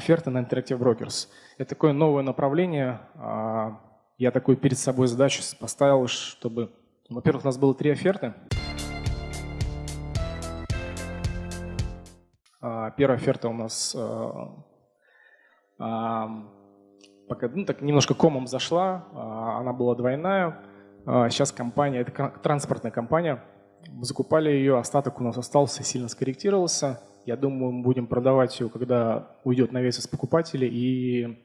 оферты на Interactive Brokers. Это такое новое направление. А, я такую перед собой задачу поставил, чтобы, во-первых, у нас было три оферты. А, первая оферта у нас пока ну, так немножко комом зашла, она была двойная. Сейчас компания, это транспортная компания, мы закупали ее, остаток у нас остался, сильно скорректировался. Я думаю, мы будем продавать ее, когда уйдет навес из покупателей. И,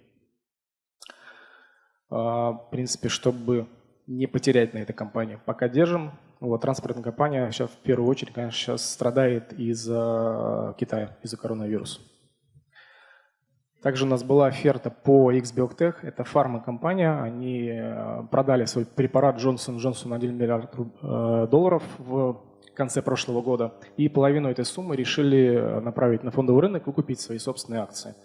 а, в принципе, чтобы не потерять на этой компании. Пока держим. Вот, транспортная компания сейчас в первую очередь, конечно, сейчас страдает из-за Китая, из-за коронавируса. Также у нас была оферта по XBiotech, это фармакомпания, они э, продали свой препарат Johnson Johnson на 1 миллиард э, долларов в конце прошлого года, и половину этой суммы решили направить на фондовый рынок и купить свои собственные акции.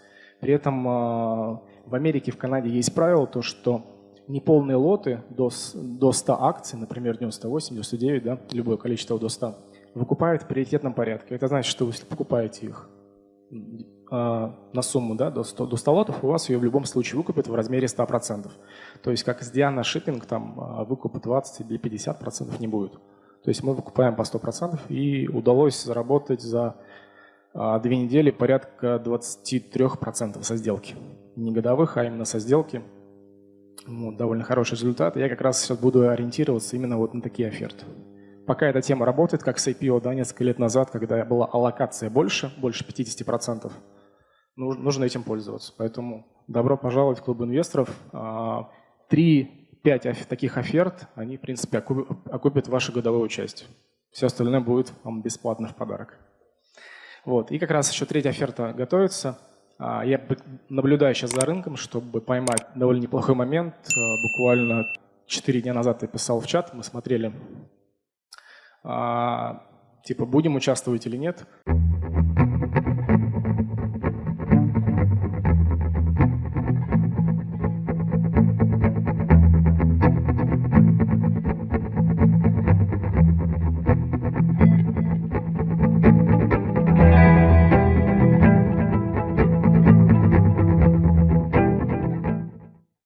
При этом э, в Америке, в Канаде есть правило, то, что неполные лоты до, до 100 акций, например, 98, 99, да, любое количество до 100, выкупают в приоритетном порядке. Это значит, что вы покупаете их а, на сумму да, до, 100, до 100 лотов, у вас ее в любом случае выкупят в размере 100%. То есть как с Диана Shipping, там выкупа 20 или 50% не будет. То есть мы выкупаем по 100%, и удалось заработать за а, две недели порядка 23% со сделки. Не годовых, а именно со сделки. Вот, довольно хороший результат. Я как раз сейчас буду ориентироваться именно вот на такие оферты. Пока эта тема работает, как с IPO да, несколько лет назад, когда была аллокация больше, больше 50%, нужно этим пользоваться. Поэтому добро пожаловать в клуб инвесторов. А, три Пять таких оферт, они, в принципе, окупят вашу годовую часть. Все остальное будет вам бесплатно в подарок. Вот. И как раз еще третья оферта готовится. А, я наблюдаю сейчас за рынком, чтобы поймать довольно неплохой момент. А, буквально 4 дня назад я писал в чат, мы смотрели, а, типа, будем участвовать или нет.